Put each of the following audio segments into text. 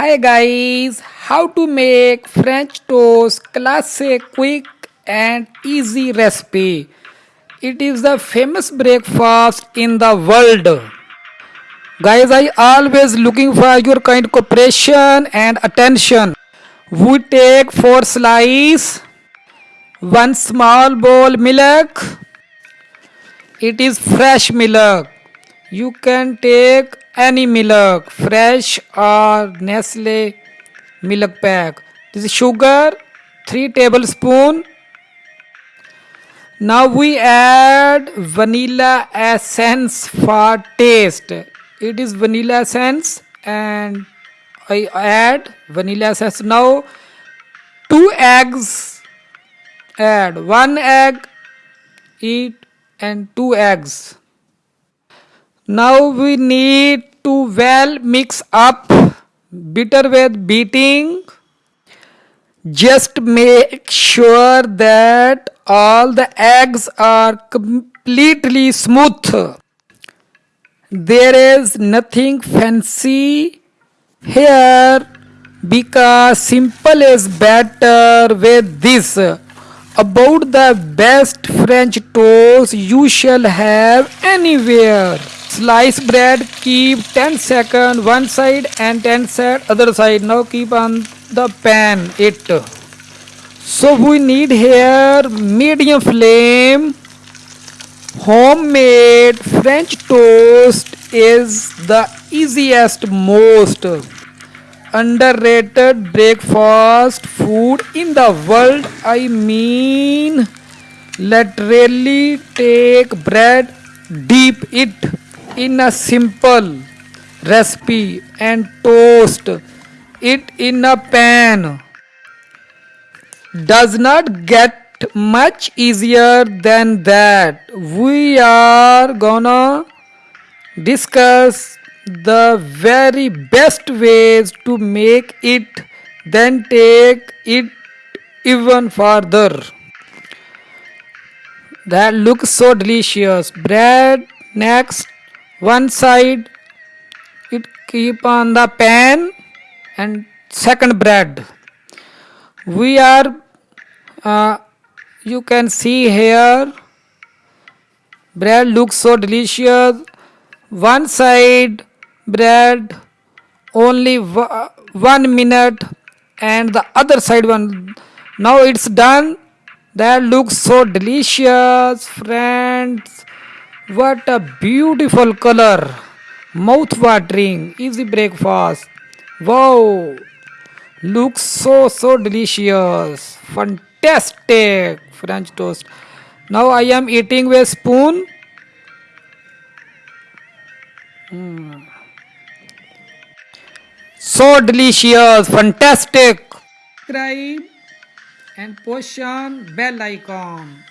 Hi guys, how to make French toast classic quick and easy recipe. It is the famous breakfast in the world. Guys, I always looking for your kind cooperation and attention. We take 4 slice, 1 small bowl milk. It is fresh milk. You can take any milk, fresh or Nestle milk pack. This is sugar, 3 tablespoon. Now we add vanilla essence for taste. It is vanilla essence and I add vanilla essence. Now 2 eggs add 1 egg eat and 2 eggs now we need to well mix up bitter with beating. Just make sure that all the eggs are completely smooth. There is nothing fancy here because simple is better with this. About the best French toast you shall have anywhere. Slice bread, keep 10 second one side and 10 second other side. Now keep on the pan it. So we need here medium flame. Homemade French toast is the easiest most underrated breakfast food in the world. I mean, literally take bread, deep it in a simple recipe and toast. It in a pan. Does not get much easier than that. We are gonna discuss the very best ways to make it then take it even further. That looks so delicious. Bread next one side it keep on the pan and second bread. We are uh, you can see here bread looks so delicious. One side bread only one minute and the other side one. Now it's done. That looks so delicious friends what a beautiful color. Mouth watering. Easy breakfast. Wow. Looks so so delicious. Fantastic French toast. Now I am eating with spoon. Mm. So delicious. Fantastic. Subscribe and push on bell icon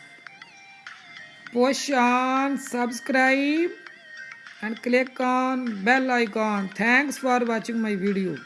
push on subscribe and click on bell icon. Thanks for watching my video